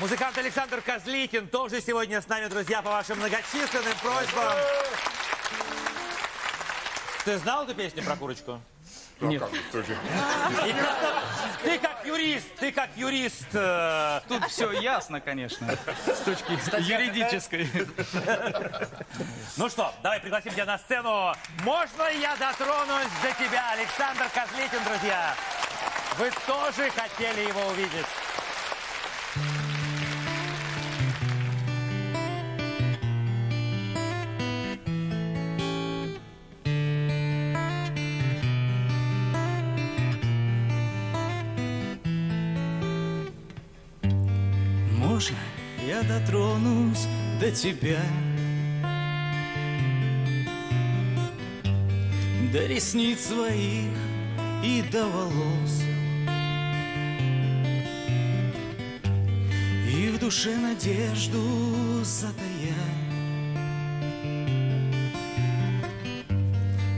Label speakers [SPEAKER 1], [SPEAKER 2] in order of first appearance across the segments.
[SPEAKER 1] Музыкант Александр Козликин тоже сегодня с нами, друзья, по вашим многочисленным просьбам. Ты знал эту песню про курочку?
[SPEAKER 2] Нет.
[SPEAKER 1] Ты как юрист, ты как юрист. э,
[SPEAKER 2] Тут все ясно, конечно, с точки юридической.
[SPEAKER 1] Ну что, давай пригласим тебя на сцену. Можно я дотронусь до тебя, Александр Козликин, друзья? Вы тоже хотели его увидеть.
[SPEAKER 2] Можно я дотронусь до тебя? До ресниц своих и до волос И в душе надежду затая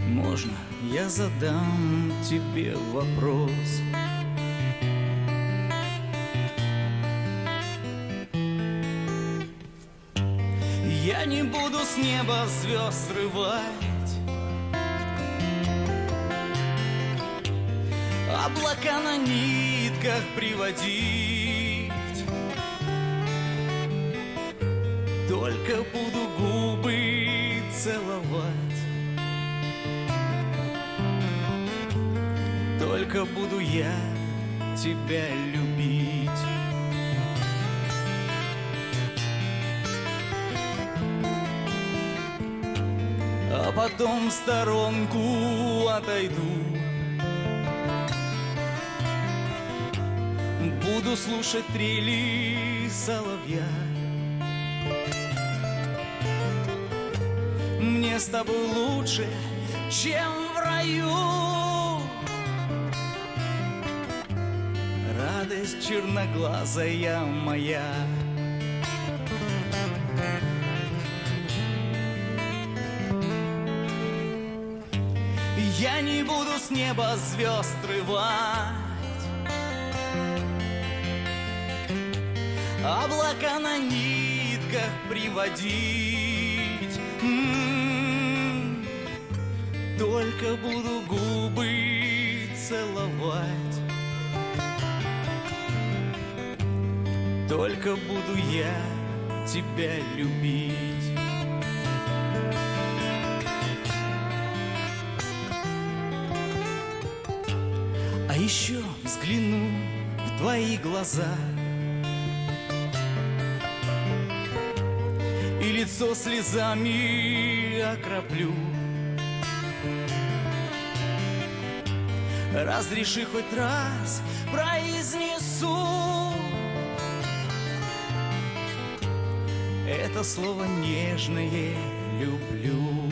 [SPEAKER 2] Можно я задам тебе вопрос? Я не буду с неба звезд срывать Облака на нитках приводить. Только буду губы целовать. Только буду я тебя любить А потом в сторонку отойду. Буду слушать трели соловья. Мне с тобой лучше, чем в раю. Радость черноглазая моя Я не буду с неба звезд срывать Облака на нитках приводить. М, Только буду губы целовать. Только буду я тебя любить А еще взгляну в твои глаза. И лицо слезами окроплю. Разреши хоть раз произнесу. Это слово нежное люблю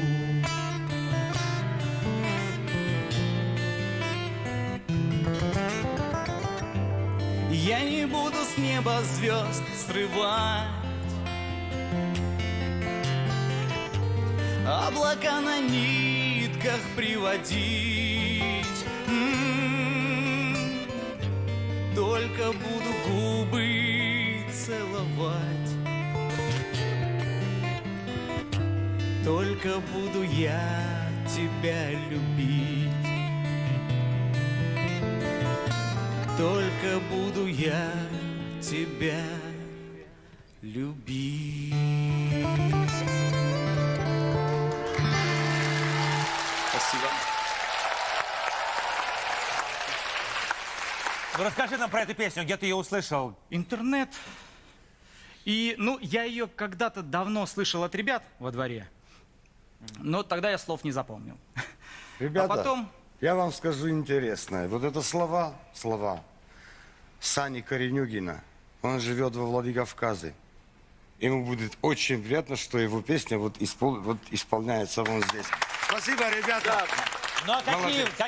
[SPEAKER 2] не буду с неба звезд срывать. Облака на нитках приводить. М, Только буду губы целовать. Только буду я тебя любить Только буду я тебя любить. Спасибо.
[SPEAKER 1] Ну расскажи нам про эту песню, где ты ее услышал?
[SPEAKER 2] Интернет. И, ну, я ее когда-то давно слышал от ребят во дворе, но тогда я слов не запомнил.
[SPEAKER 3] Ребята,
[SPEAKER 2] А потом-
[SPEAKER 3] я вам скажу интересное. Вот это слова, слова Сани Коренюгина. Он живет во Владикавказе. Ему будет очень приятно, что его песня вот, испол- вот исполняется вон здесь. Спасибо, ребята.
[SPEAKER 1] Ну а какие, какие